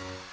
you